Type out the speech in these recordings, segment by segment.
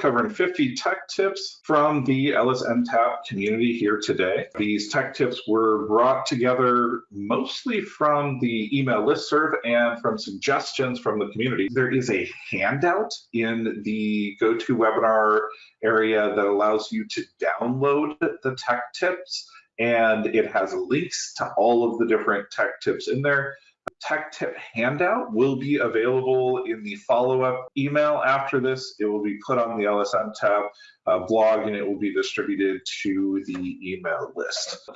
covering 50 tech tips from the LSNTAP community here today. These tech tips were brought together mostly from the email listserv and from suggestions from the community. There is a handout in the GoToWebinar area that allows you to download the tech tips and it has links to all of the different tech tips in there tech tip handout will be available in the follow-up email after this. It will be put on the LSNTAP uh, blog and it will be distributed to the email list.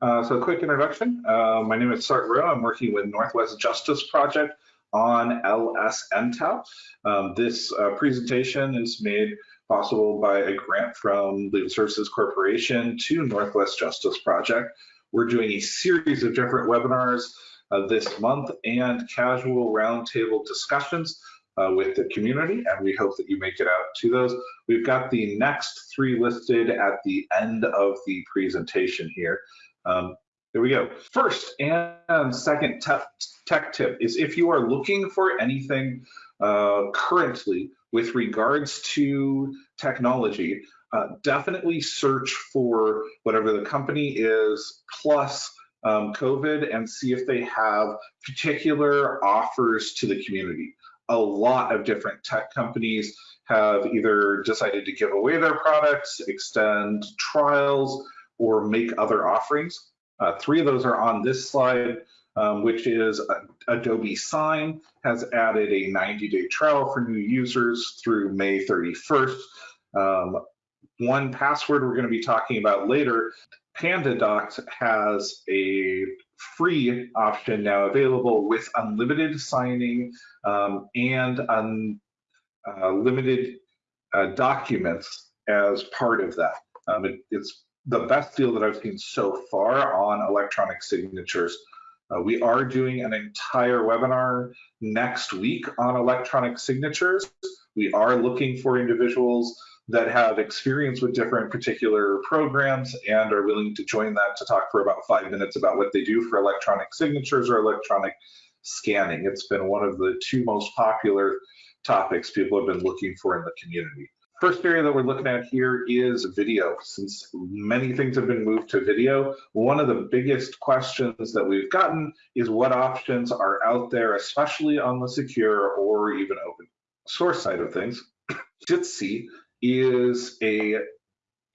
Uh, so quick introduction. Uh, my name is Sart Rowe. I'm working with Northwest Justice Project on LSNTAP. Um, this uh, presentation is made possible by a grant from Legal Services Corporation to Northwest Justice Project. We're doing a series of different webinars uh, this month and casual roundtable discussions uh, with the community, and we hope that you make it out to those. We've got the next three listed at the end of the presentation here. Um, there we go. First and second tech tip is if you are looking for anything uh, currently with regards to technology, uh, definitely search for whatever the company is plus um, COVID and see if they have particular offers to the community. A lot of different tech companies have either decided to give away their products, extend trials, or make other offerings. Uh, three of those are on this slide, um, which is Adobe Sign has added a 90-day trial for new users through May 31st. Um, 1Password we're going to be talking about later PandaDocs has a free option now available with unlimited signing um, and unlimited uh, uh, documents as part of that. Um, it, it's the best deal that I've seen so far on electronic signatures. Uh, we are doing an entire webinar next week on electronic signatures. We are looking for individuals that have experience with different particular programs and are willing to join that to talk for about five minutes about what they do for electronic signatures or electronic scanning. It's been one of the two most popular topics people have been looking for in the community. First area that we're looking at here is video. Since many things have been moved to video, one of the biggest questions that we've gotten is what options are out there, especially on the secure or even open source side of things. Jitsi is a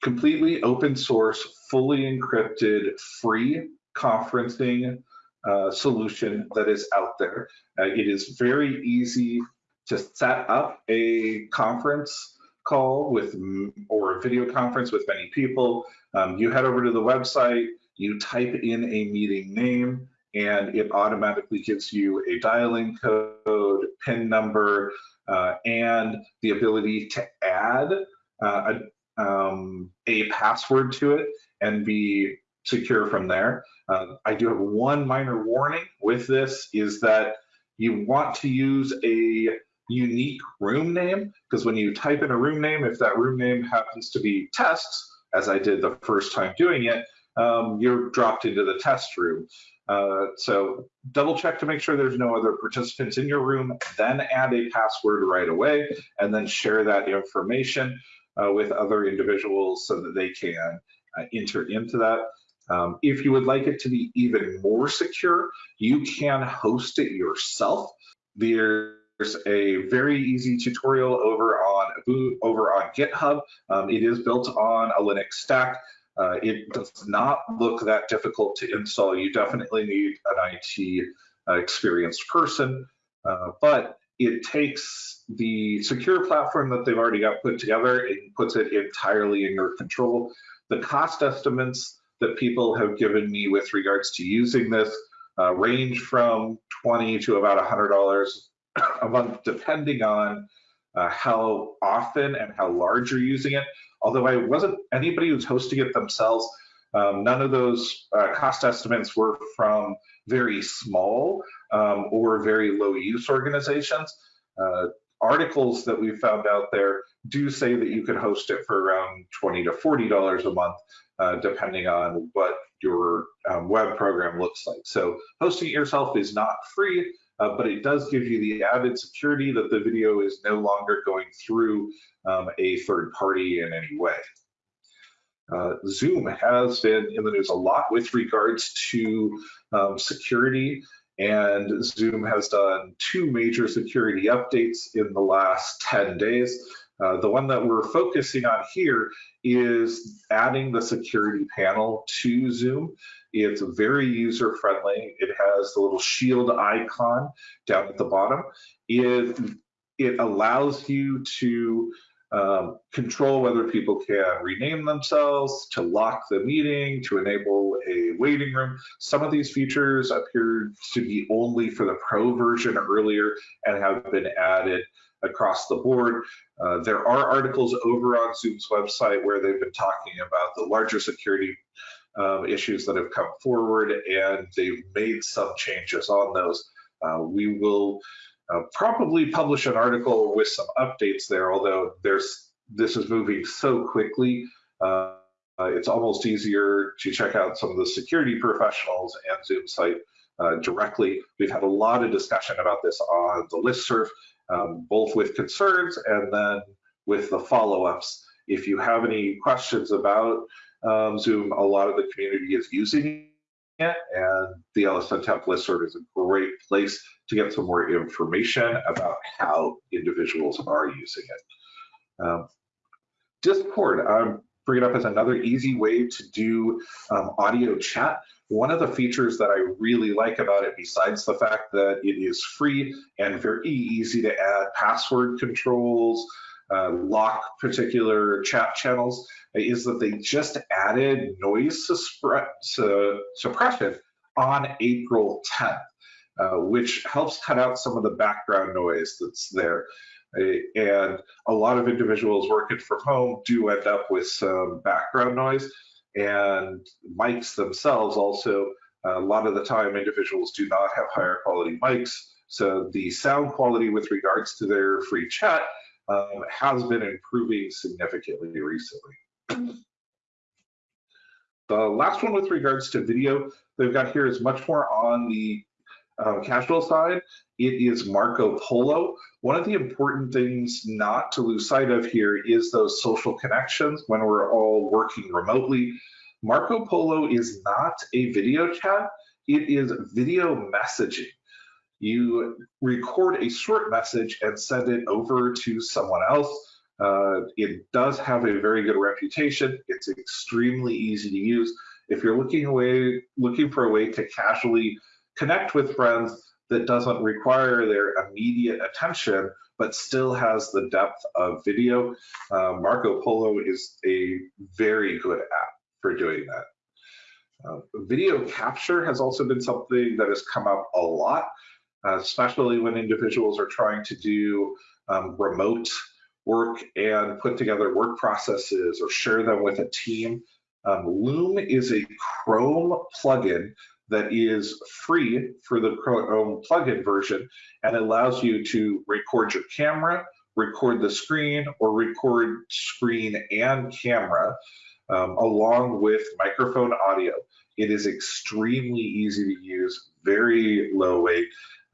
completely open source, fully encrypted, free conferencing uh, solution that is out there. Uh, it is very easy to set up a conference call with or a video conference with many people. Um, you head over to the website, you type in a meeting name, and it automatically gives you a dialing code, PIN number, and the ability to add uh, a, um, a, password to it and be secure from there. Uh, I do have one minor warning with this is that you want to use a unique room name because when you type in a room name, if that room name happens to be tests, as I did the first time doing it, um, you're dropped into the test room. Uh, so double check to make sure there's no other participants in your room, then add a password right away, and then share that information uh, with other individuals so that they can uh, enter into that. Um, if you would like it to be even more secure, you can host it yourself. There's a very easy tutorial over on over on GitHub. Um, it is built on a Linux stack. Uh, it does not look that difficult to install. You definitely need an IT uh, experienced person, uh, but it takes the secure platform that they've already got put together and puts it entirely in your control. The cost estimates that people have given me with regards to using this uh, range from 20 to about $100 a month, depending on uh, how often and how large you're using it although I wasn't anybody who's hosting it themselves. Um, none of those uh, cost estimates were from very small um, or very low use organizations. Uh, articles that we found out there do say that you could host it for around 20 to 40 dollars a month, uh, depending on what your um, web program looks like. So hosting it yourself is not free, uh, but it does give you the added security that the video is no longer going through um, a third party in any way. Uh, Zoom has been in the news a lot with regards to um, security, and Zoom has done two major security updates in the last 10 days. Uh, the one that we're focusing on here is adding the security panel to Zoom. It's very user friendly. It has the little shield icon down at the bottom. It, it allows you to um, control whether people can rename themselves, to lock the meeting, to enable a waiting room. Some of these features appeared to be only for the pro version earlier and have been added across the board. Uh, there are articles over on Zoom's website where they've been talking about the larger security um, issues that have come forward and they've made some changes on those. Uh, we will uh, probably publish an article with some updates there, although there's this is moving so quickly. Uh, it's almost easier to check out some of the security professionals and Zoom site uh, directly. We've had a lot of discussion about this on the listserv, um, both with concerns and then with the follow-ups. If you have any questions about um, Zoom, a lot of the community is using it, and the LSNTAP listserv is a great place to get some more information about how individuals are using it. Um, Discord, I'm bringing up as another easy way to do um, audio chat. One of the features that I really like about it, besides the fact that it is free and very easy to add password controls, uh, lock particular chat channels, is that they just added noise suppression on April 10th. Uh, which helps cut out some of the background noise that's there. And a lot of individuals working from home do end up with some background noise and mics themselves also, a lot of the time individuals do not have higher quality mics. So the sound quality with regards to their free chat um, has been improving significantly recently. The last one with regards to video they've got here is much more on the um, casual side, it is Marco Polo. One of the important things not to lose sight of here is those social connections when we're all working remotely. Marco Polo is not a video chat, it is video messaging. You record a short message and send it over to someone else. Uh, it does have a very good reputation. It's extremely easy to use. If you're looking away, looking for a way to casually connect with friends that doesn't require their immediate attention, but still has the depth of video. Uh, Marco Polo is a very good app for doing that. Uh, video capture has also been something that has come up a lot, uh, especially when individuals are trying to do um, remote work and put together work processes or share them with a team. Um, Loom is a Chrome plugin that is free for the Chrome plugin version and allows you to record your camera, record the screen, or record screen and camera um, along with microphone audio. It is extremely easy to use, very low weight,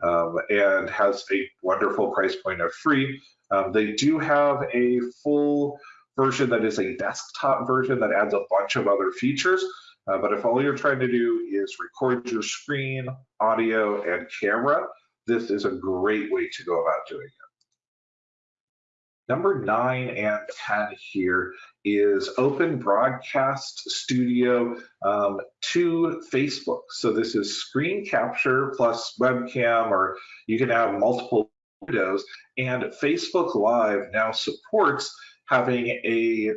um, and has a wonderful price point of free. Um, they do have a full version that is a desktop version that adds a bunch of other features. Uh, but if all you're trying to do is record your screen, audio, and camera, this is a great way to go about doing it. Number nine and 10 here is Open Broadcast Studio um, to Facebook. So this is screen capture plus webcam, or you can have multiple windows. And Facebook Live now supports having a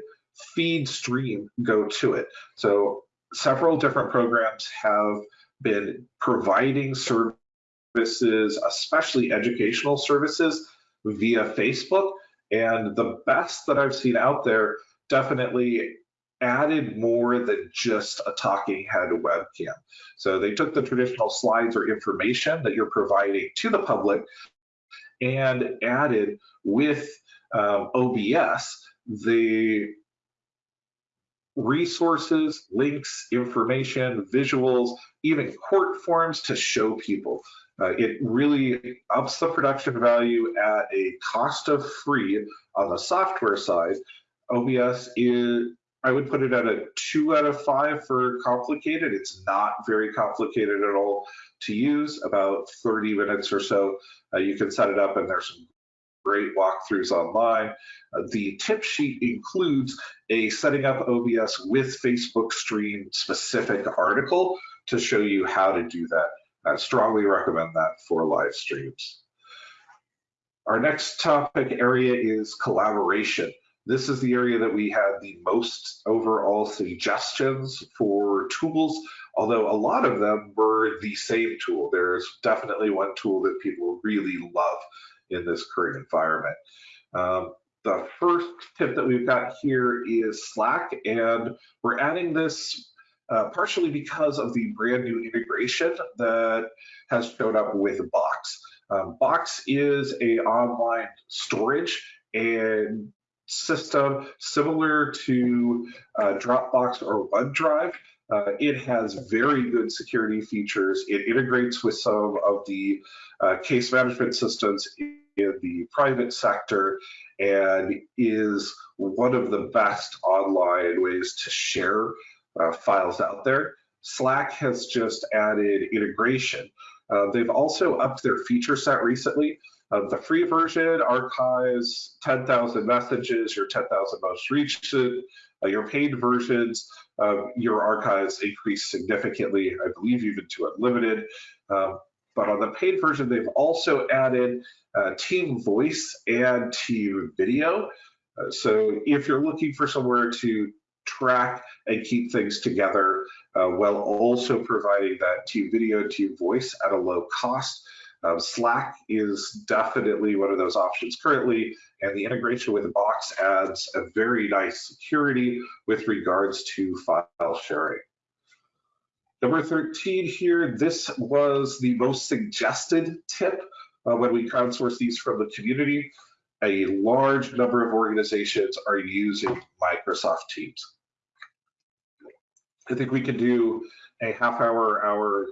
feed stream go to it. So several different programs have been providing services, especially educational services, via Facebook. And the best that I've seen out there definitely added more than just a talking head webcam. So they took the traditional slides or information that you're providing to the public and added with um, OBS the resources, links, information, visuals, even court forms to show people. Uh, it really ups the production value at a cost of free on the software side. OBS is, I would put it at a two out of five for complicated. It's not very complicated at all to use, about 30 minutes or so. Uh, you can set it up and there's some great walkthroughs online. Uh, the tip sheet includes a setting up OBS with Facebook stream specific article to show you how to do that. I strongly recommend that for live streams. Our next topic area is collaboration. This is the area that we had the most overall suggestions for tools, although a lot of them were the same tool. There's definitely one tool that people really love in this current environment. Um, the first tip that we've got here is Slack, and we're adding this uh, partially because of the brand new integration that has showed up with Box. Um, Box is a online storage and system similar to uh, Dropbox or OneDrive. Uh, it has very good security features. It integrates with some of the uh, case management systems in the private sector and is one of the best online ways to share uh, files out there. Slack has just added integration. Uh, they've also upped their feature set recently. Uh, the free version archives 10,000 messages, your 10,000 most reached. Uh, your paid versions, uh, your archives increase significantly, I believe even to unlimited. Um, but on the paid version, they've also added uh, team voice and team video. Uh, so if you're looking for somewhere to track and keep things together uh, while also providing that team video, team voice at a low cost, um, Slack is definitely one of those options currently, and the integration with Box adds a very nice security with regards to file sharing. Number 13 here, this was the most suggested tip uh, when we crowdsource these from the community. A large number of organizations are using Microsoft Teams. I think we could do a half hour, hour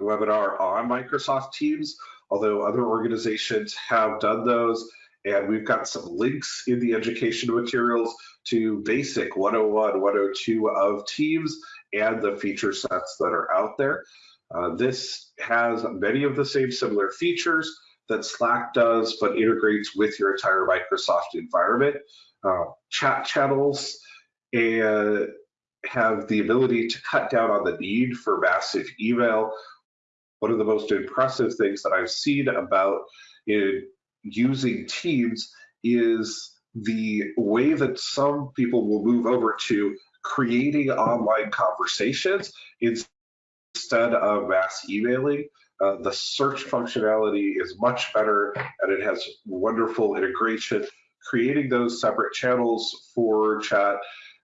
webinar on Microsoft Teams, although other organizations have done those. And we've got some links in the education materials to basic 101, 102 of Teams and the feature sets that are out there. Uh, this has many of the same similar features that Slack does, but integrates with your entire Microsoft environment. Uh, chat channels and have the ability to cut down on the need for massive email. One of the most impressive things that I've seen about using Teams is the way that some people will move over to creating online conversations instead of mass emailing. Uh, the search functionality is much better and it has wonderful integration. Creating those separate channels for chat,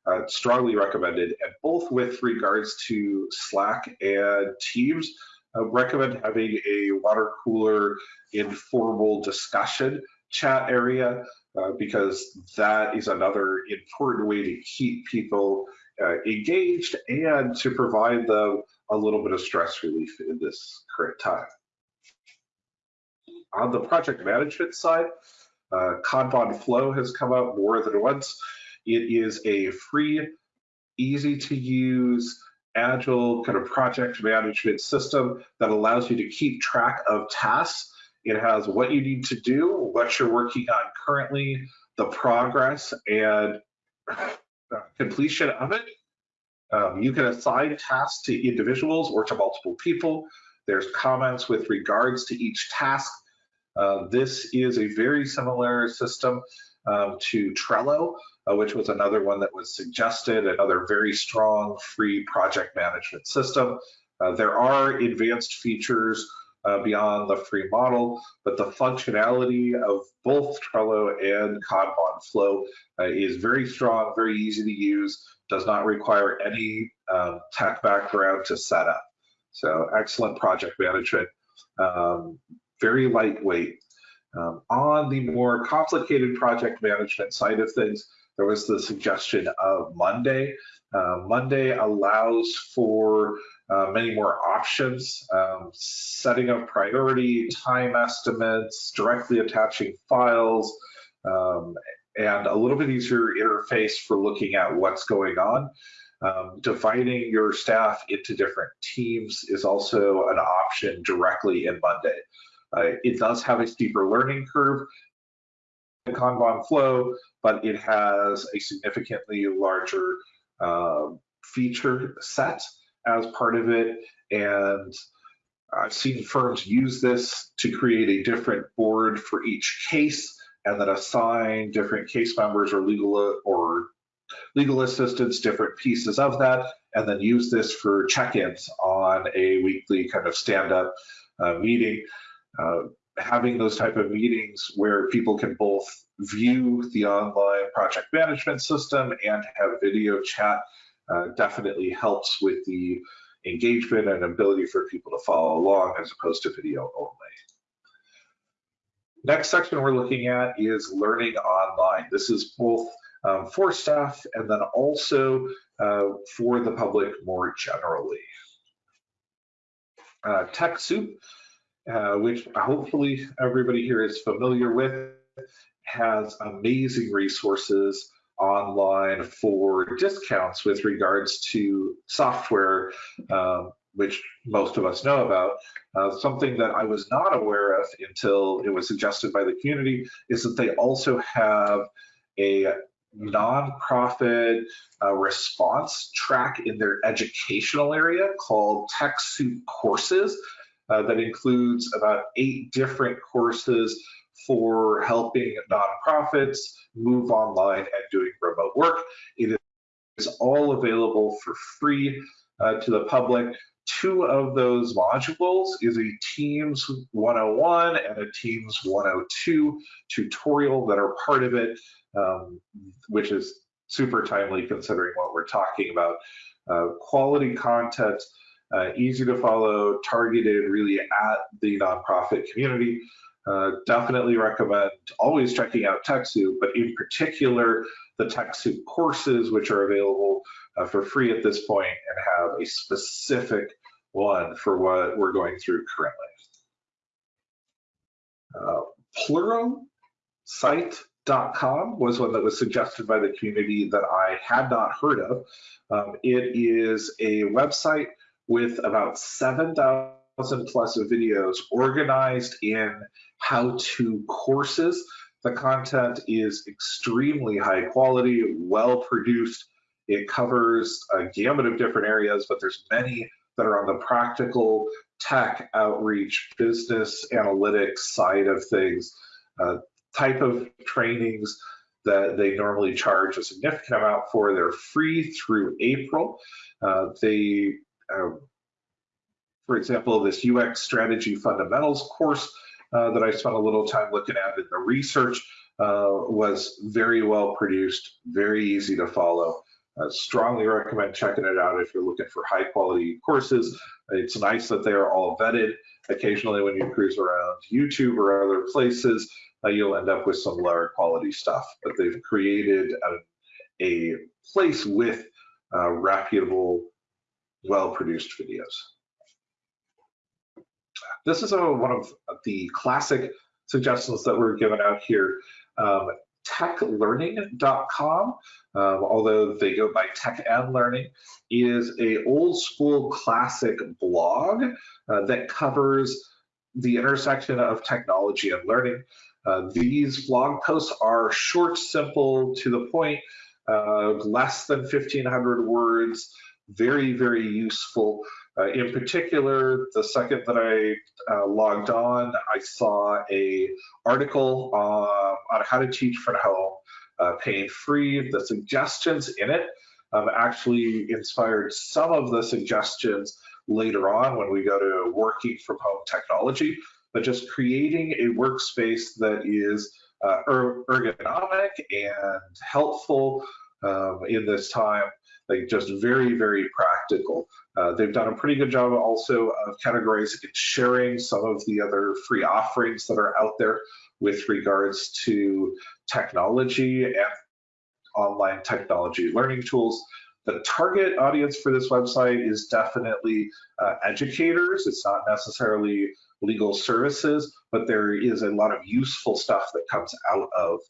uh, strongly recommended. And both with regards to Slack and Teams, uh, recommend having a water cooler informal discussion chat area uh, because that is another important way to keep people uh, engaged and to provide them a little bit of stress relief in this current time. On the project management side, uh, Kanban Flow has come out more than once. It is a free, easy to use, agile kind of project management system that allows you to keep track of tasks it has what you need to do, what you're working on currently, the progress and uh, completion of it. Um, you can assign tasks to individuals or to multiple people. There's comments with regards to each task. Uh, this is a very similar system um, to Trello, uh, which was another one that was suggested, another very strong free project management system. Uh, there are advanced features uh, beyond the free model, but the functionality of both Trello and Kanban Flow uh, is very strong, very easy to use, does not require any um, tech background to set up. So excellent project management, um, very lightweight. Um, on the more complicated project management side of things, there was the suggestion of Monday. Uh, Monday allows for uh, many more options, um, setting of priority, time estimates, directly attaching files, um, and a little bit easier interface for looking at what's going on. Um, dividing your staff into different teams is also an option directly in Monday. Uh, it does have a steeper learning curve, the Kanban flow, but it has a significantly larger uh, feature set as part of it. And I've seen firms use this to create a different board for each case and then assign different case members or legal or legal assistants different pieces of that and then use this for check-ins on a weekly kind of stand-up uh, meeting uh, having those type of meetings where people can both view the online project management system and have video chat uh, definitely helps with the engagement and ability for people to follow along as opposed to video only. Next section we're looking at is learning online. This is both um, for staff and then also uh, for the public more generally. Uh, TechSoup, uh, which hopefully everybody here is familiar with, has amazing resources online for discounts with regards to software, um, which most of us know about. Uh, something that I was not aware of until it was suggested by the community is that they also have a nonprofit uh, response track in their educational area called TechSoup Courses uh, that includes about eight different courses for helping nonprofits move online and doing remote work. It is all available for free uh, to the public. Two of those modules is a Teams 101 and a Teams 102 tutorial that are part of it, um, which is super timely considering what we're talking about. Uh, quality content, uh, easy to follow, targeted really at the nonprofit community. Uh, definitely recommend always checking out TechSoup, but in particular, the TechSoup courses, which are available uh, for free at this point and have a specific one for what we're going through currently. Uh, Pluralsight.com was one that was suggested by the community that I had not heard of. Um, it is a website with about 7,000 plus videos organized in how-to courses. The content is extremely high quality, well produced. It covers a gamut of different areas, but there's many that are on the practical tech outreach, business analytics side of things, uh, type of trainings that they normally charge a significant amount for. They're free through April. Uh, they uh, for example, this UX strategy fundamentals course uh, that I spent a little time looking at in the research uh, was very well produced, very easy to follow. I strongly recommend checking it out if you're looking for high quality courses. It's nice that they are all vetted. Occasionally when you cruise around YouTube or other places, uh, you'll end up with some lower quality stuff, but they've created a, a place with uh, reputable, well-produced videos. This is a, one of the classic suggestions that were given out here. Um, techlearning.com, um, although they go by Tech and Learning, is a old school classic blog uh, that covers the intersection of technology and learning. Uh, these blog posts are short, simple, to the point, uh, less than 1,500 words, very, very useful. Uh, in particular, the second that I uh, logged on, I saw a article uh, on how to teach from home, uh, pain free. The suggestions in it um, actually inspired some of the suggestions later on when we go to working from home technology, but just creating a workspace that is uh, er ergonomic and helpful um, in this time like just very, very practical. Uh, they've done a pretty good job also of categorizing and sharing some of the other free offerings that are out there with regards to technology and online technology learning tools. the target audience for this website is definitely uh, educators. It's not necessarily legal services, but there is a lot of useful stuff that comes out of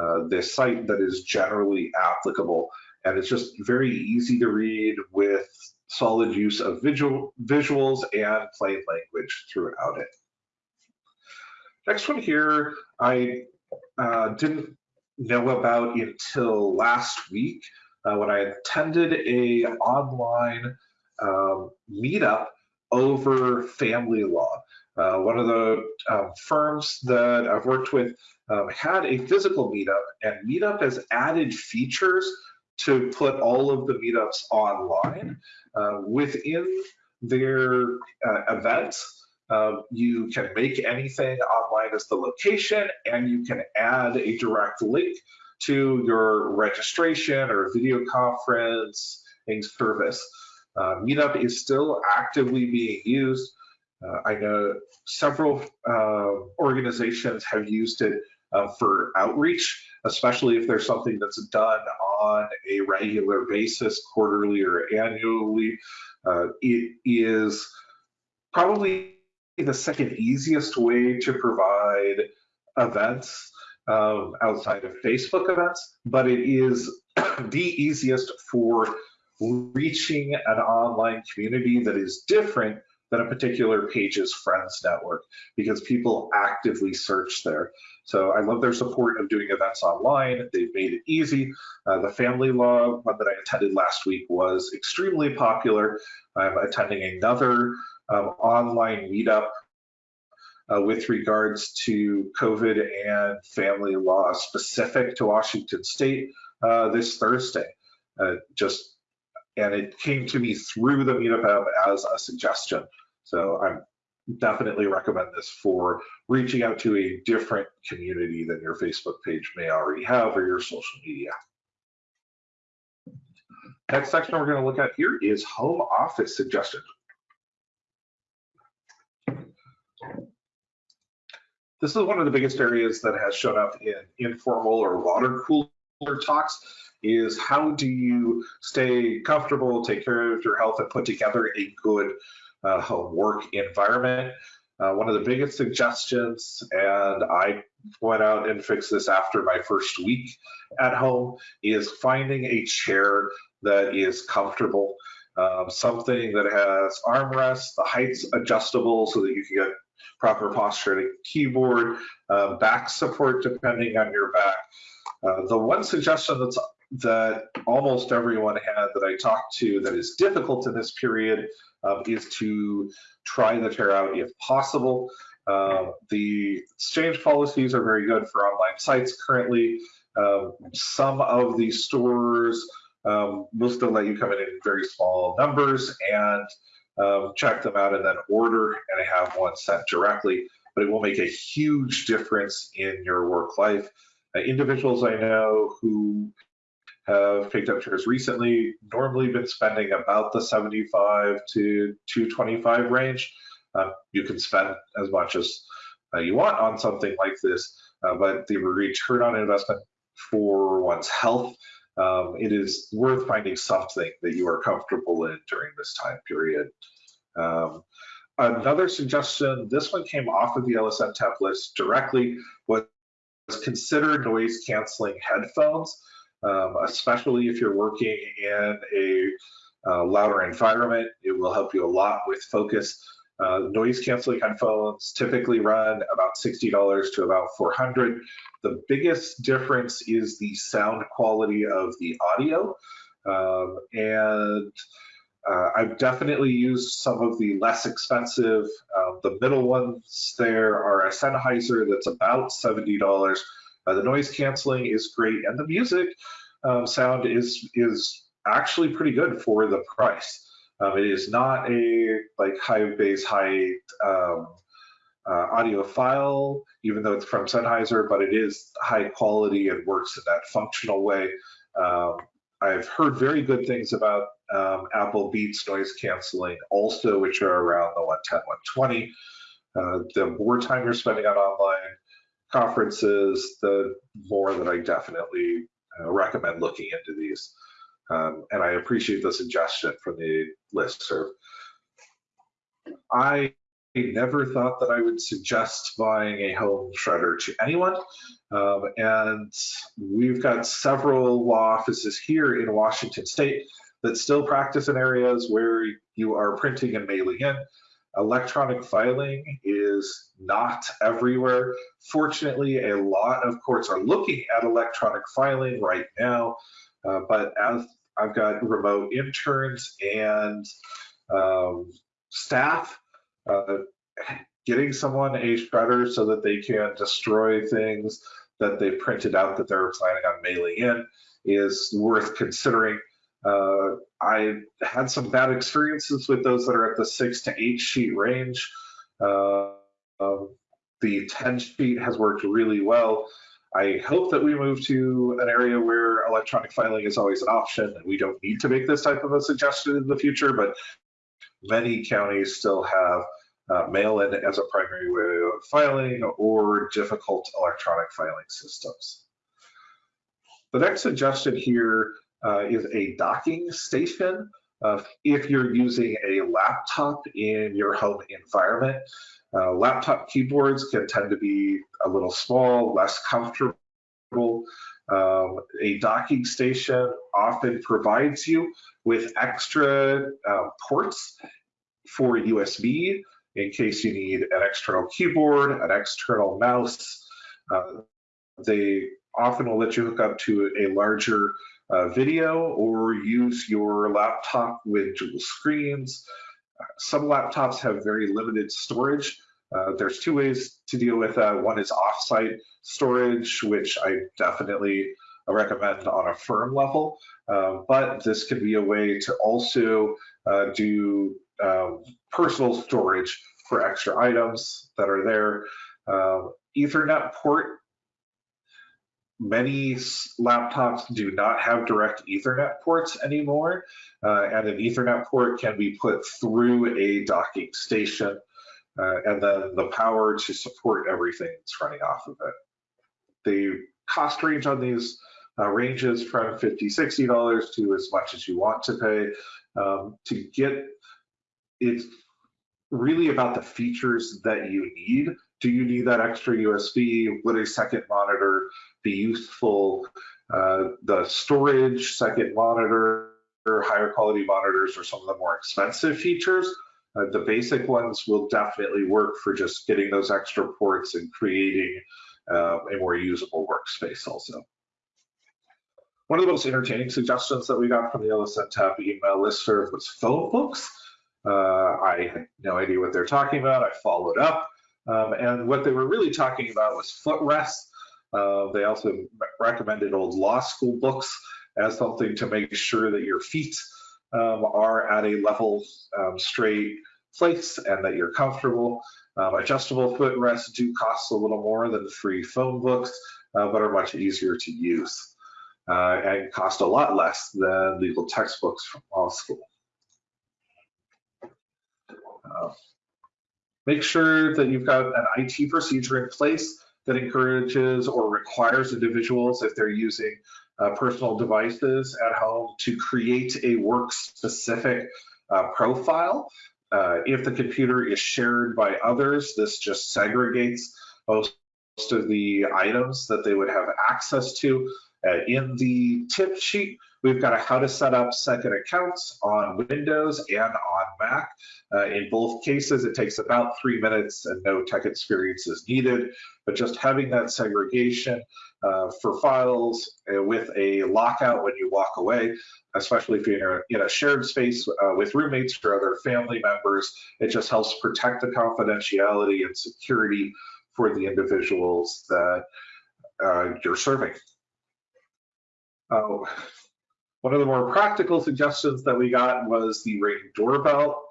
uh, this site that is generally applicable. And it's just very easy to read with solid use of visual, visuals and plain language throughout it. Next one here, I uh, didn't know about until last week uh, when I attended a online um, meetup over family law. Uh, one of the um, firms that I've worked with um, had a physical meetup, and Meetup has added features to put all of the meetups online. Uh, within their uh, events, uh, you can make anything online as the location, and you can add a direct link to your registration or video conferencing service. Uh, Meetup is still actively being used. Uh, I know several uh, organizations have used it uh, for outreach, especially if there's something that's done on a regular basis, quarterly or annually. Uh, it is probably the second easiest way to provide events um, outside of Facebook events, but it is the easiest for reaching an online community that is different than a particular page's friends network because people actively search there. So I love their support of doing events online. They've made it easy. Uh, the family law one that I attended last week was extremely popular. I'm attending another um, online meetup uh, with regards to COVID and family law specific to Washington State uh, this Thursday. Uh, just and it came to me through the Meetup app as a suggestion. So I definitely recommend this for reaching out to a different community than your Facebook page may already have or your social media. Next section we're going to look at here is home office suggestions. This is one of the biggest areas that has shown up in informal or water cooler talks is how do you stay comfortable, take care of your health, and put together a good uh, work environment. Uh, one of the biggest suggestions, and I went out and fixed this after my first week at home, is finding a chair that is comfortable, um, something that has armrests, the height's adjustable so that you can get proper posture a keyboard, uh, back support depending on your back. Uh, the one suggestion that's that almost everyone had that I talked to that is difficult in this period um, is to try the chair out if possible. Uh, the exchange policies are very good for online sites currently. Um, some of the stores um, will still let you come in in very small numbers and um, check them out and then order and have one sent directly, but it will make a huge difference in your work life. Uh, individuals I know who have picked up chairs recently normally been spending about the 75 to 225 range. Uh, you can spend as much as uh, you want on something like this, uh, but the return on investment for one's health um, it is worth finding something that you are comfortable in during this time period. Um, another suggestion, this one came off of the LSN list directly, was consider noise canceling headphones, um, especially if you're working in a uh, louder environment. It will help you a lot with focus. Uh, noise canceling headphones typically run about $60 to about 400. The biggest difference is the sound quality of the audio. Um, and uh, I've definitely used some of the less expensive. Uh, the middle ones there are a Sennheiser that's about $70. Uh, the noise canceling is great, and the music um, sound is is actually pretty good for the price. Um, it is not a like high bass, high um, uh, audiophile, even though it's from Sennheiser, but it is high quality and works in that functional way. Um, I've heard very good things about um, Apple Beats noise canceling also, which are around the 110, 120. Uh, the more time you're spending on online conferences, the more that I definitely uh, recommend looking into these. Um, and I appreciate the suggestion from the list listserv. I never thought that I would suggest buying a home shredder to anyone. Um, and we've got several law offices here in Washington state that still practice in areas where you are printing and mailing in. Electronic filing is not everywhere. Fortunately, a lot of courts are looking at electronic filing right now, uh, but as I've got remote interns and um, staff, uh, getting someone a shredder so that they can destroy things that they printed out that they're planning on mailing in is worth considering. Uh, I had some bad experiences with those that are at the six to eight sheet range. Uh, um, the 10 sheet has worked really well. I hope that we move to an area where electronic filing is always an option and we don't need to make this type of a suggestion in the future, but many counties still have uh, mail-in as a primary way of filing or difficult electronic filing systems. The next suggestion here uh, is a docking station. Uh, if you're using a laptop in your home environment, uh, laptop keyboards can tend to be a little small, less comfortable. Um, a docking station often provides you with extra uh, ports for USB in case you need an external keyboard, an external mouse. Uh, they often will let you hook up to a larger uh, video or use your laptop with dual screens. Some laptops have very limited storage. Uh, there's two ways to deal with that. One is offsite storage, which I definitely recommend on a firm level, uh, but this could be a way to also uh, do um, personal storage for extra items that are there. Uh, Ethernet port many laptops do not have direct Ethernet ports anymore, uh, and an Ethernet port can be put through a docking station, uh, and then the power to support everything that's running off of it. The cost range on these uh, ranges from $50, $60 to as much as you want to pay. Um, to get it's really about the features that you need. Do you need that extra USB? Would a second monitor be useful? Uh, the storage, second monitor, higher quality monitors are some of the more expensive features. Uh, the basic ones will definitely work for just getting those extra ports and creating uh, a more usable workspace also. One of the most entertaining suggestions that we got from the LSNTAP email listserv was phone books. Uh, I had no idea what they're talking about. I followed up. Um, and what they were really talking about was footrests. Uh, they also recommended old law school books as something to make sure that your feet um, are at a level, um, straight place and that you're comfortable. Um, adjustable footrests do cost a little more than free phone books, uh, but are much easier to use uh, and cost a lot less than legal textbooks from law school. Uh, make sure that you've got an IT procedure in place that encourages or requires individuals, if they're using uh, personal devices at home, to create a work-specific uh, profile. Uh, if the computer is shared by others, this just segregates most of the items that they would have access to. Uh, in the tip sheet, we've got a how to set up second accounts on Windows and Mac. Uh, in both cases, it takes about three minutes and no tech experience is needed, but just having that segregation uh, for files uh, with a lockout when you walk away, especially if you're in a, shared space uh, with roommates or other family members, it just helps protect the confidentiality and security for the individuals that uh, you're serving. One of the more practical suggestions that we got was the Ring doorbell.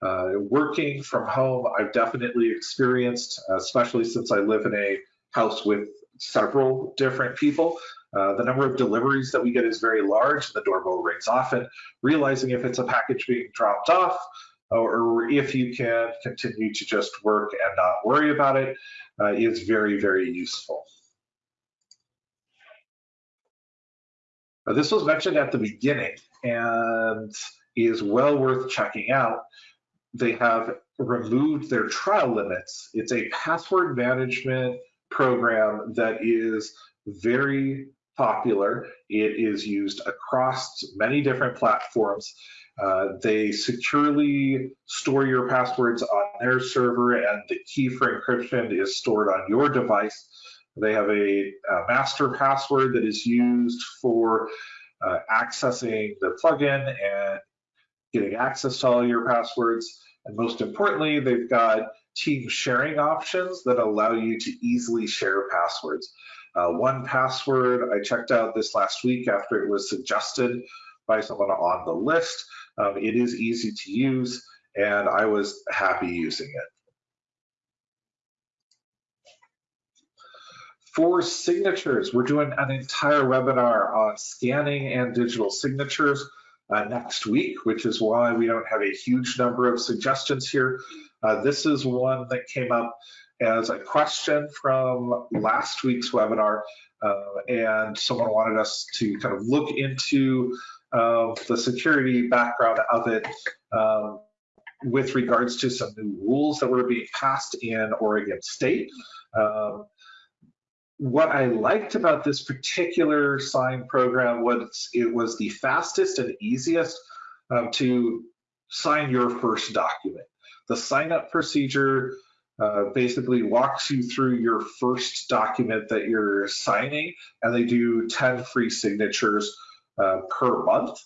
Uh, working from home, I've definitely experienced, especially since I live in a house with several different people. Uh, the number of deliveries that we get is very large. And the doorbell rings often. Realizing if it's a package being dropped off, or if you can continue to just work and not worry about it, uh, is very, very useful. Uh, this was mentioned at the beginning and is well worth checking out. They have removed their trial limits. It's a password management program that is very popular. It is used across many different platforms. Uh, they securely store your passwords on their server and the key for encryption is stored on your device. They have a, a master password that is used for uh, accessing the plugin and getting access to all your passwords. And most importantly, they've got team sharing options that allow you to easily share passwords. Uh, 1Password, I checked out this last week after it was suggested by someone on the list. Um, it is easy to use and I was happy using it. For signatures, we're doing an entire webinar on scanning and digital signatures uh, next week, which is why we don't have a huge number of suggestions here. Uh, this is one that came up as a question from last week's webinar, uh, and someone wanted us to kind of look into uh, the security background of it um, with regards to some new rules that were being passed in Oregon State. Um, what I liked about this particular sign program was it was the fastest and easiest um, to sign your first document. The sign up procedure uh, basically walks you through your first document that you're signing, and they do 10 free signatures uh, per month.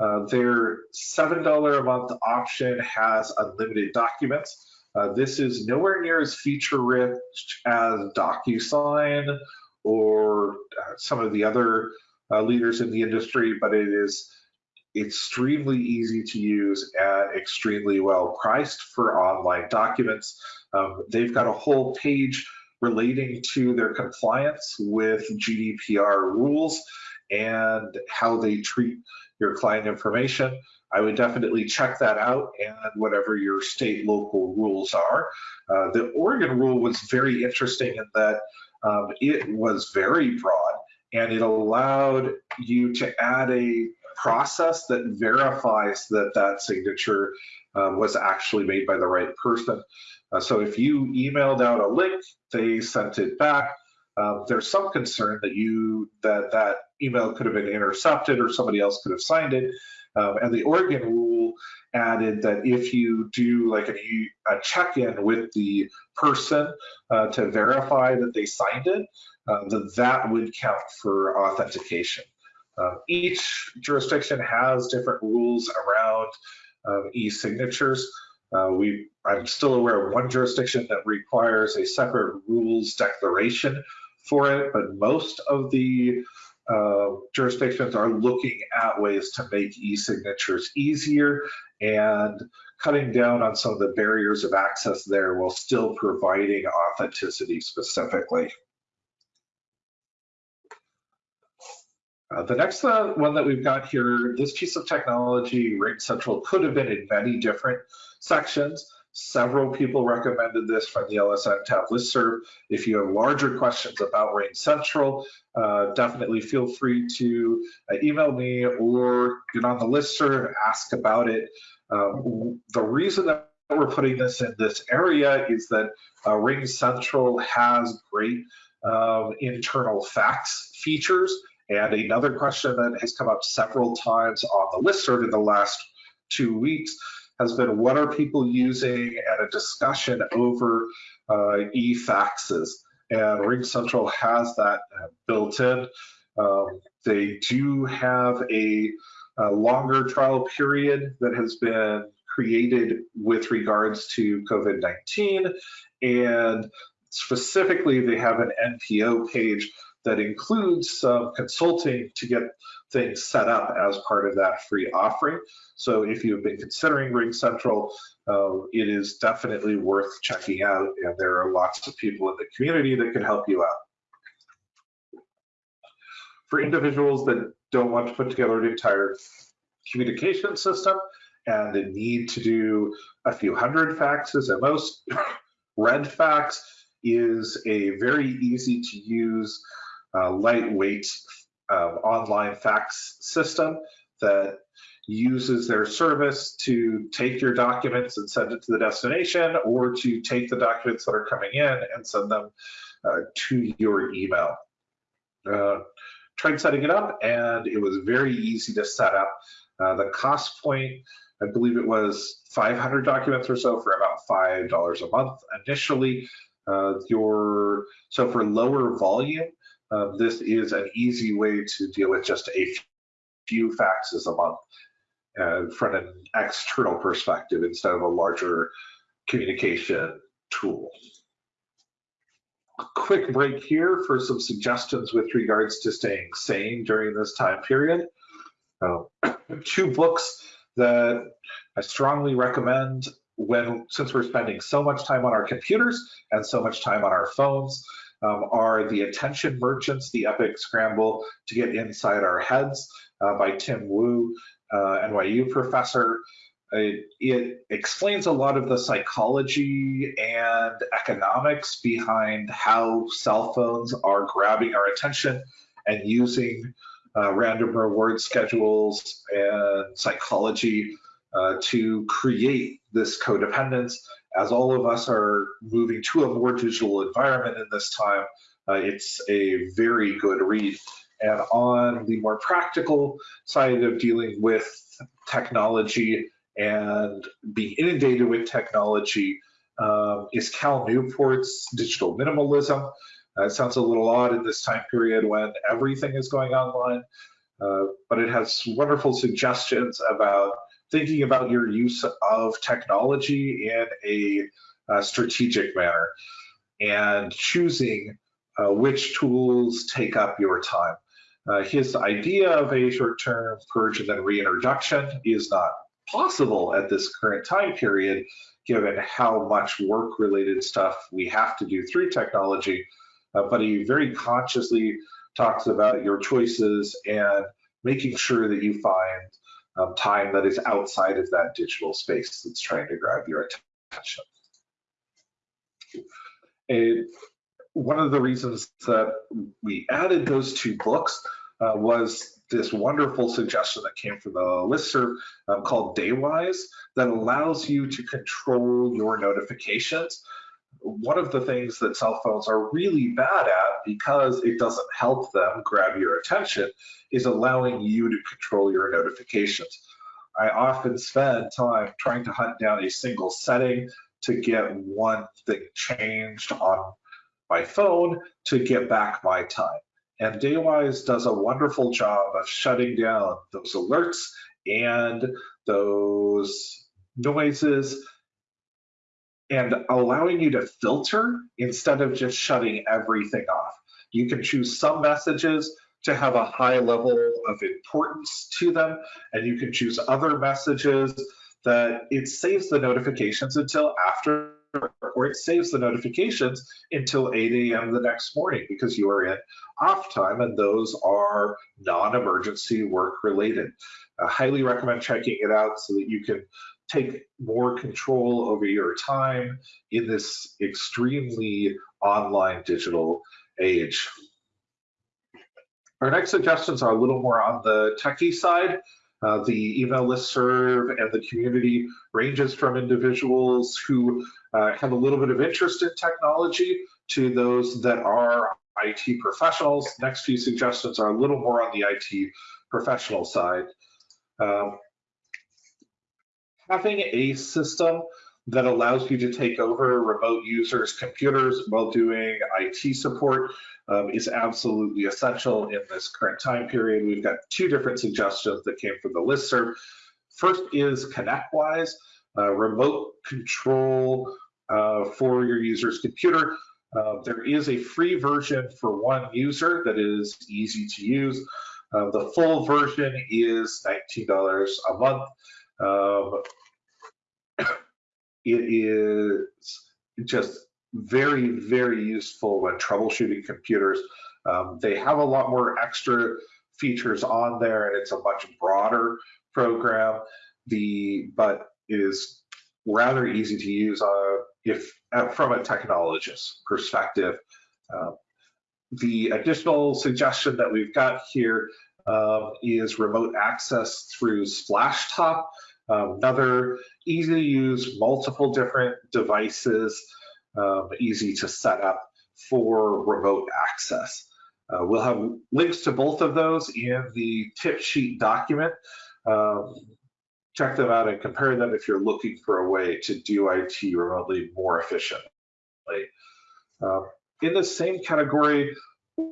Uh, their $7 a month option has unlimited documents. Uh, this is nowhere near as feature rich as DocuSign or uh, some of the other uh, leaders in the industry, but it is extremely easy to use and extremely well priced for online documents. Um, they've got a whole page relating to their compliance with GDPR rules and how they treat your client information. I would definitely check that out and whatever your state local rules are. Uh, the Oregon rule was very interesting in that um, it was very broad and it allowed you to add a process that verifies that that signature uh, was actually made by the right person. Uh, so if you emailed out a link, they sent it back. Um, there's some concern that you that that email could have been intercepted or somebody else could have signed it. Um, and the Oregon rule added that if you do like a, a check-in with the person uh, to verify that they signed it, uh, that that would count for authentication. Uh, each jurisdiction has different rules around um, e-signatures. Uh, we, I'm still aware of one jurisdiction that requires a separate rules declaration for it, but most of the uh, jurisdictions are looking at ways to make e-signatures easier and cutting down on some of the barriers of access there while still providing authenticity specifically. Uh, the next uh, one that we've got here, this piece of technology, RingCentral, could have been in many different sections. Several people recommended this from the LSNTAP listserv. If you have larger questions about RingCentral, uh, definitely feel free to uh, email me or get on the listserv, and ask about it. Um, the reason that we're putting this in this area is that uh, RingCentral has great um, internal fax features. And another question that has come up several times on the listserv in the last two weeks has been what are people using and a discussion over uh, e-faxes. And RingCentral has that built in. Um, they do have a, a longer trial period that has been created with regards to COVID-19. And specifically, they have an NPO page that includes some consulting to get things set up as part of that free offering. So if you've been considering RingCentral, uh, it is definitely worth checking out, and there are lots of people in the community that can help you out. For individuals that don't want to put together an entire communication system and the need to do a few hundred faxes at most, RedFax is a very easy to use uh, lightweight um, online fax system that uses their service to take your documents and send it to the destination or to take the documents that are coming in and send them uh, to your email. Uh, tried setting it up and it was very easy to set up. Uh, the cost point, I believe it was 500 documents or so for about $5 a month initially. Uh, your So for lower volume, uh, this is an easy way to deal with just a few faxes a month uh, from an external perspective instead of a larger communication tool. A quick break here for some suggestions with regards to staying sane during this time period. Uh, two books that I strongly recommend when since we're spending so much time on our computers and so much time on our phones um, are The Attention Merchants, The Epic Scramble to Get Inside Our Heads uh, by Tim Wu uh, NYU professor. It, it, explains a lot of the psychology and economics behind how cell phones are grabbing our attention and using uh, random reward schedules and psychology uh, to create this codependence. As all of us are moving to a more digital environment in this time, uh, it's a very good read. And on the more practical side of dealing with technology and being inundated with technology um, is Cal Newport's Digital Minimalism. Uh, it sounds a little odd in this time period when everything is going online, uh, but it has wonderful suggestions about thinking about your use of technology in a, a strategic manner and choosing uh, which tools take up your time. Uh, his idea of a short-term purge and then reintroduction is not possible at this current time period, given how much work-related stuff we have to do through technology. Uh, but he very consciously talks about your choices and making sure that you find um, time that is outside of that digital space that's trying to grab your attention. And one of the reasons that we added those two books uh, was this wonderful suggestion that came from the listserv um, called Daywise that allows you to control your notifications. One of the things that cell phones are really bad at because it doesn't help them grab your attention is allowing you to control your notifications. I often spend time trying to hunt down a single setting to get one thing changed on my phone to get back my time. And Daywise does a wonderful job of shutting down those alerts and those noises and allowing you to filter instead of just shutting everything off. You can choose some messages to have a high level of importance to them, and you can choose other messages that it saves the notifications until after or it saves the notifications until 8 a.m. the next morning because you are in off time and those are non-emergency work related. I highly recommend checking it out so that you can take more control over your time in this extremely online digital age. Our next suggestions are a little more on the techie side. Uh, the email list serve and the community ranges from individuals who uh, have a little bit of interest in technology to those that are IT professionals. Next few suggestions are a little more on the IT professional side. Um, having a system that allows you to take over remote users' computers while doing IT support um, is absolutely essential in this current time period. We've got two different suggestions that came from the listserv. First is ConnectWise, uh, remote control uh, for your user's computer. Uh, there is a free version for one user that is easy to use. Uh, the full version is $19 a month. Um, it is just very, very useful when troubleshooting computers. Um, they have a lot more extra features on there and it's a much broader program. The But it is rather easy to use uh, if uh, from a technologist perspective. Uh, the additional suggestion that we've got here um, is remote access through Splashtop, um, another easy to use, multiple different devices, um, easy to set up for remote access. Uh, we'll have links to both of those in the tip sheet document. Um, check them out and compare them if you're looking for a way to do IT remotely more efficiently. Uh, in the same category,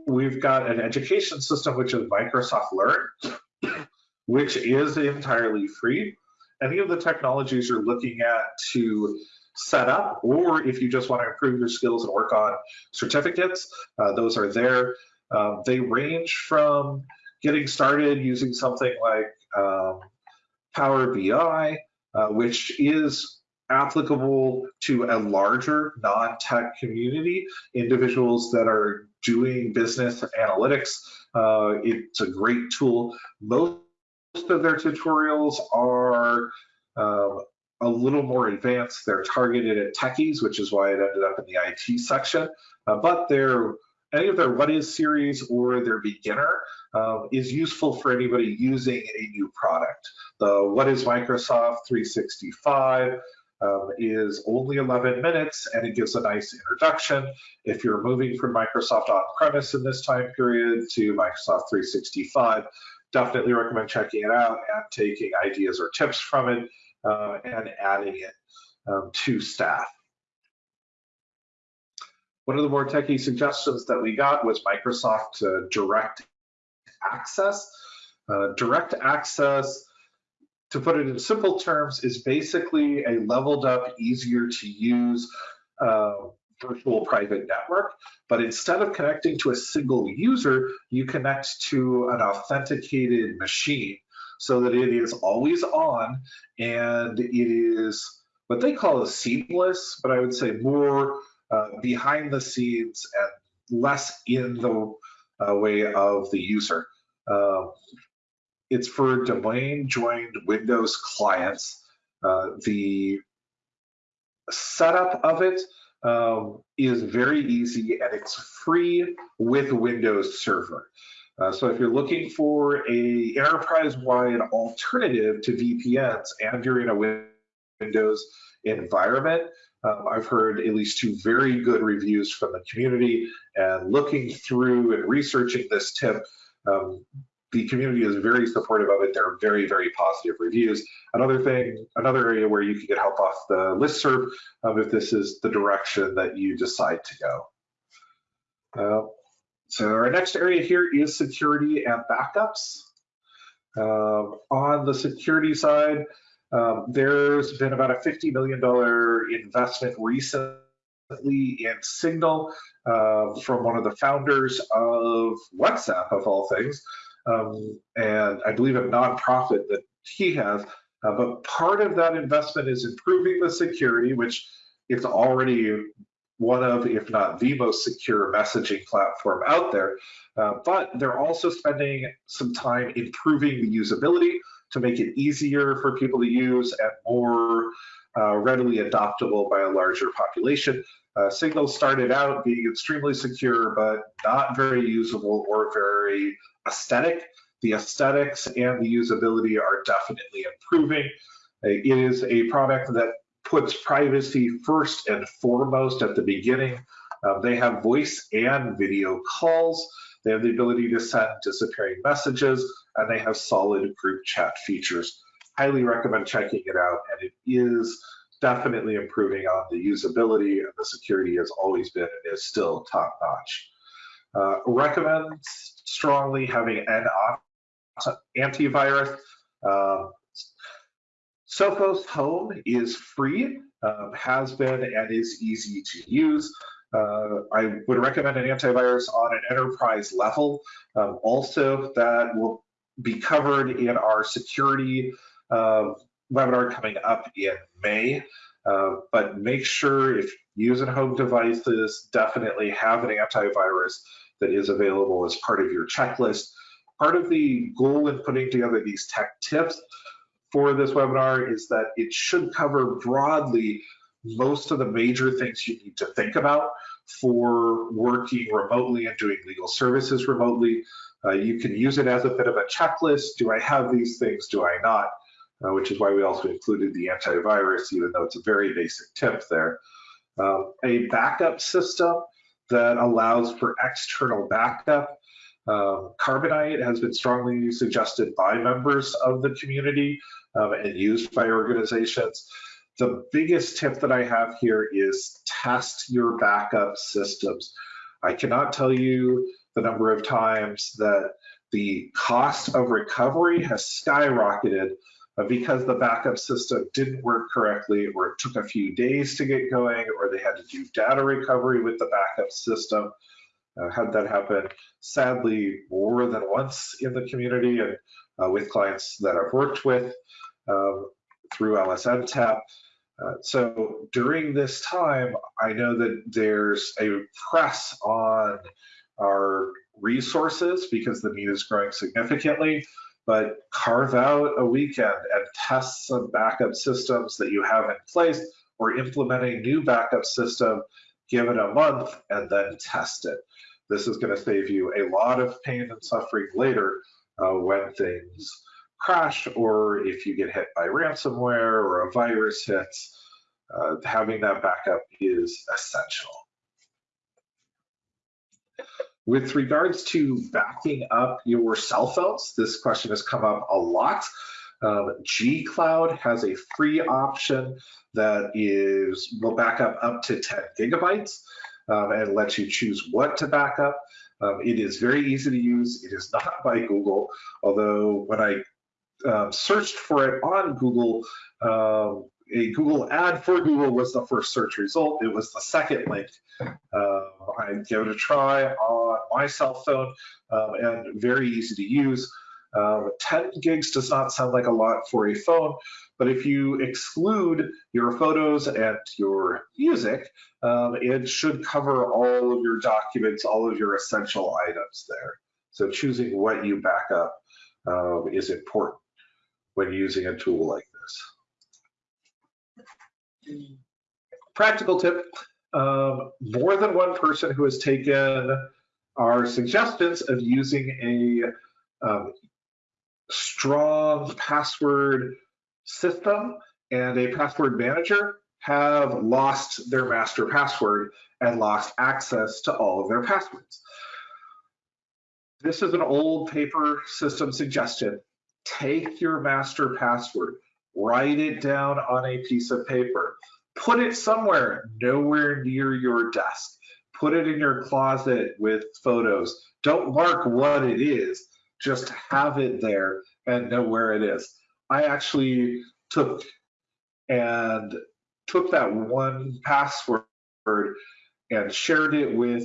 we've got an education system, which is Microsoft Learn, which is entirely free. Any of the technologies you're looking at to set up, or if you just want to improve your skills and work on certificates, uh, those are there. Um, they range from getting started using something like um, Power BI, uh, which is applicable to a larger non-tech community, individuals that are doing business analytics. Uh, it's a great tool. Most of their tutorials are um, a little more advanced. They're targeted at techies, which is why it ended up in the IT section. Uh, but they're any of their what is series or their beginner um, is useful for anybody using a new product. The what is Microsoft 365 um, is only 11 minutes and it gives a nice introduction. If you're moving from Microsoft on-premise in this time period to Microsoft 365, definitely recommend checking it out and taking ideas or tips from it uh, and adding it um, to staff. One of the more techie suggestions that we got was Microsoft uh, Direct Access. Uh, direct Access to put it in simple terms, is basically a leveled up, easier to use uh, virtual private network. But instead of connecting to a single user, you connect to an authenticated machine so that it is always on and it is what they call a seamless, but I would say more uh, behind the scenes and less in the uh, way of the user. Uh, it's for domain joined Windows clients. Uh, the setup of it um, is very easy and it's free with Windows Server. Uh, so if you're looking for a enterprise-wide alternative to VPNs and you're in a Windows environment, um, I've heard at least two very good reviews from the community and looking through and researching this tip, um, the community is very supportive of it. There are very, very positive reviews. Another thing, another area where you can get help off the listserv um, if this is the direction that you decide to go. Uh, so our next area here is security and backups. Uh, on the security side, um, there's been about a $50 million investment recently in Signal uh, from one of the founders of WhatsApp, of all things um, and I believe a nonprofit that he has. Uh, but part of that investment is improving the security, which it's already one of, if not the most secure messaging platform out there. Uh, but they're also spending some time improving the usability to make it easier for people to use and more uh, readily adoptable by a larger population. Uh, Signal started out being extremely secure, but not very usable or very aesthetic. The aesthetics and the usability are definitely improving. It is a product that puts privacy first and foremost at the beginning. Uh, they have voice and video calls. They have the ability to send disappearing messages, and they have solid group chat features. Highly recommend checking it out, and it is definitely improving on the usability and the security has always been and is still top notch. Uh, recommend strongly having an antivirus. Uh, Sophos Home is free, um, has been, and is easy to use. Uh, I would recommend an antivirus on an enterprise level. Um, also, that will be covered in our security webinar coming up in May. Uh, but make sure if using home devices, definitely have an antivirus that is available as part of your checklist. Part of the goal in putting together these tech tips for this webinar is that it should cover broadly most of the major things you need to think about for working remotely and doing legal services remotely. Uh, you can use it as a bit of a checklist. Do I have these things? Do I not? Uh, which is why we also included the antivirus, even though it's a very basic tip there. Um, a backup system that allows for external backup. Um, Carbonite has been strongly suggested by members of the community um, and used by organizations. The biggest tip that I have here is test your backup systems. I cannot tell you the number of times that the cost of recovery has skyrocketed because the backup system didn't work correctly or it took a few days to get going or they had to do data recovery with the backup system. Uh, had that happen sadly more than once in the community and uh, with clients that I've worked with um, through LSNTAP. Uh, so during this time, I know that there's a press on our resources because the need is growing significantly, but carve out a weekend and test some backup systems that you have in place or implement a new backup system, give it a month and then test it. This is gonna save you a lot of pain and suffering later uh, when things crash or if you get hit by ransomware or a virus hits, uh, having that backup is essential. With regards to backing up your cell phones, this question has come up a lot. Um, G Cloud has a free option that is will back up up to 10 gigabytes um, and lets you choose what to back up. Um, it is very easy to use. It is not by Google, although when I um, searched for it on Google, um, a Google ad for Google was the first search result. It was the second link. Uh, I gave it a try on my cell phone um, and very easy to use. Um, 10 gigs does not sound like a lot for a phone, but if you exclude your photos and your music, um, it should cover all of your documents, all of your essential items there. So choosing what you back up uh, is important when using a tool like this. Practical tip, um, more than one person who has taken our suggestions of using a um, strong password system and a password manager have lost their master password and lost access to all of their passwords. This is an old paper system suggestion take your master password, write it down on a piece of paper, put it somewhere nowhere near your desk, put it in your closet with photos. Don't mark what it is, just have it there and know where it is. I actually took and took that one password and shared it with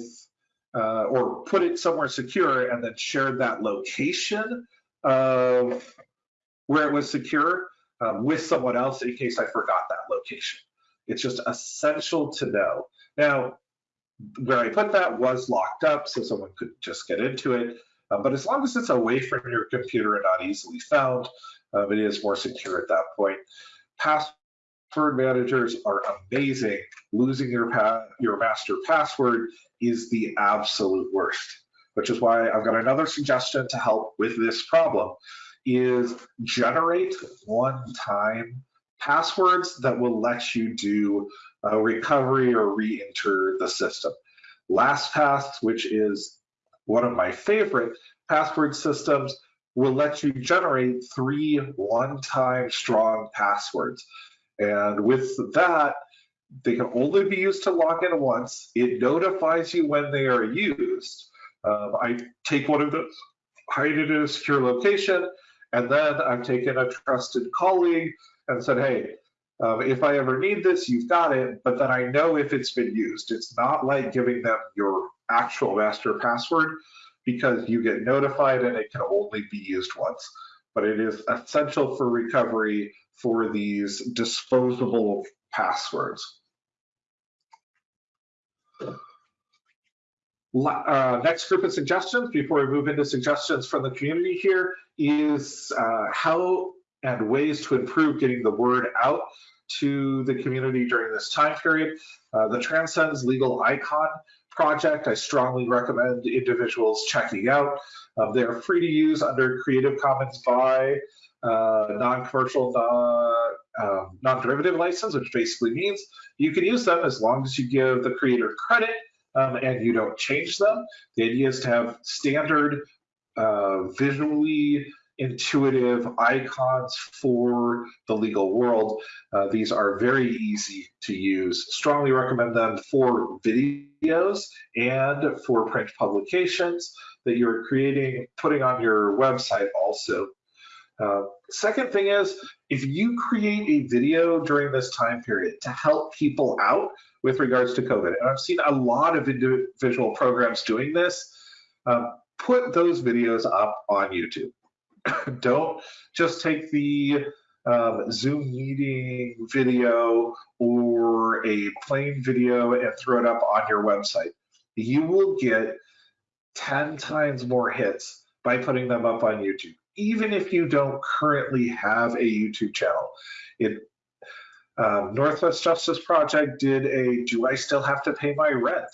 uh, or put it somewhere secure and then shared that location of where it was secure um, with someone else in case I forgot that location. It's just essential to know. Now, where I put that was locked up, so someone could just get into it. Uh, but as long as it's away from your computer and not easily found, um, it is more secure at that point. Password managers are amazing. Losing your your master password is the absolute worst which is why I've got another suggestion to help with this problem, is generate one-time passwords that will let you do a recovery or re-enter the system. LastPass, which is one of my favorite password systems, will let you generate three one-time strong passwords. And with that, they can only be used to log in once. It notifies you when they are used. Um, I take one of those, hide it in a secure location, and then I've taken a trusted colleague and said, hey, um, if I ever need this, you've got it, but then I know if it's been used. It's not like giving them your actual master password because you get notified and it can only be used once. But it is essential for recovery for these disposable passwords. Uh, next group of suggestions before we move into suggestions from the community here is uh, how and ways to improve getting the word out to the community during this time period. Uh, the Transcends Legal Icon project, I strongly recommend individuals checking out. Um, they are free to use under Creative Commons by uh, non-commercial, uh, non-derivative license, which basically means you can use them as long as you give the creator credit um, and you don't change them. The idea is to have standard, uh, visually intuitive icons for the legal world. Uh, these are very easy to use. Strongly recommend them for videos and for print publications that you're creating, putting on your website also. Uh, second thing is, if you create a video during this time period to help people out with regards to COVID, and I've seen a lot of individual programs doing this, uh, put those videos up on YouTube. Don't just take the um, Zoom meeting video or a plain video and throw it up on your website. You will get 10 times more hits by putting them up on YouTube, even if you don't currently have a YouTube channel. It um, Northwest Justice Project did a Do I Still Have to Pay My Rent?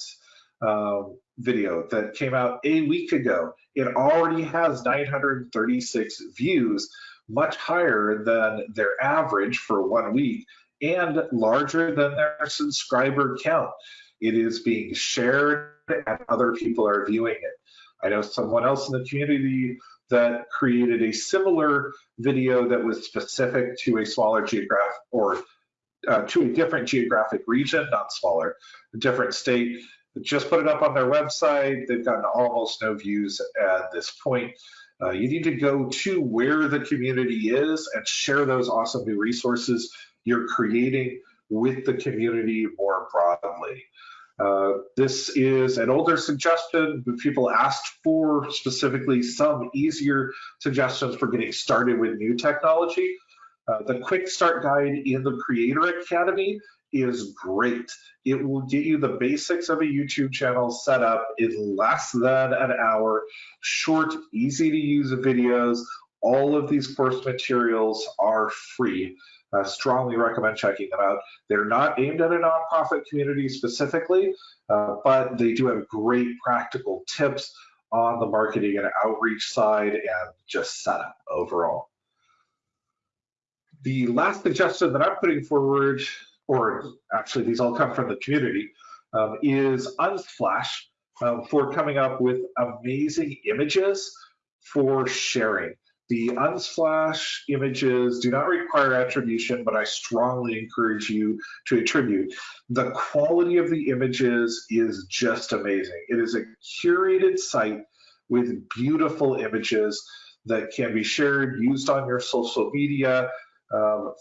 Um, video that came out a week ago. It already has 936 views, much higher than their average for one week and larger than their subscriber count. It is being shared and other people are viewing it. I know someone else in the community that created a similar video that was specific to a smaller geographic or uh, to a different geographic region, not smaller, a different state, just put it up on their website. They've gotten almost no views at this point. Uh, you need to go to where the community is and share those awesome new resources you're creating with the community more broadly. Uh, this is an older suggestion, but people asked for specifically some easier suggestions for getting started with new technology. Uh, the quick start guide in the Creator Academy is great. It will get you the basics of a YouTube channel set up in less than an hour, short, easy to use videos. All of these course materials are free. I strongly recommend checking them out. They're not aimed at a nonprofit community specifically, uh, but they do have great practical tips on the marketing and outreach side and just setup overall. The last suggestion that I'm putting forward or actually these all come from the community, um, is Unsplash um, for coming up with amazing images for sharing. The Unsplash images do not require attribution, but I strongly encourage you to attribute. The quality of the images is just amazing. It is a curated site with beautiful images that can be shared, used on your social media, um,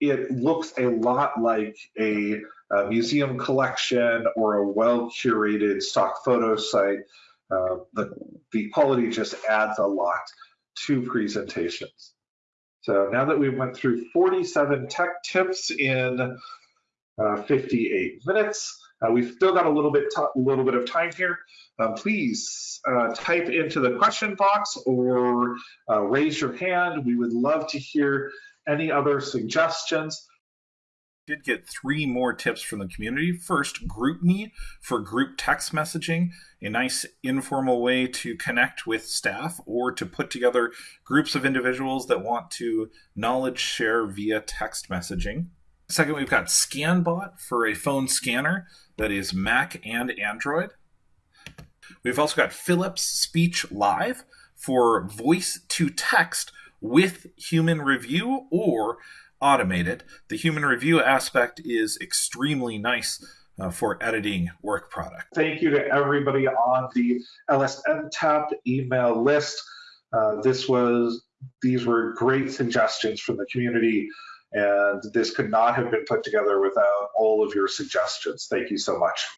it looks a lot like a, a museum collection or a well curated stock photo site. Uh, the, the quality just adds a lot to presentations. So now that we went through 47 tech tips in uh, 58 minutes, uh, we've still got a little bit, a little bit of time here. Uh, please uh, type into the question box or uh, raise your hand. We would love to hear any other suggestions? Did get three more tips from the community. First, GroupMe for group text messaging, a nice informal way to connect with staff or to put together groups of individuals that want to knowledge share via text messaging. Second, we've got ScanBot for a phone scanner that is Mac and Android. We've also got Philips Speech Live for voice to text with human review or automate it. The human review aspect is extremely nice uh, for editing work product. Thank you to everybody on the LSNTAP email list. Uh, this was these were great suggestions from the community, and this could not have been put together without all of your suggestions. Thank you so much.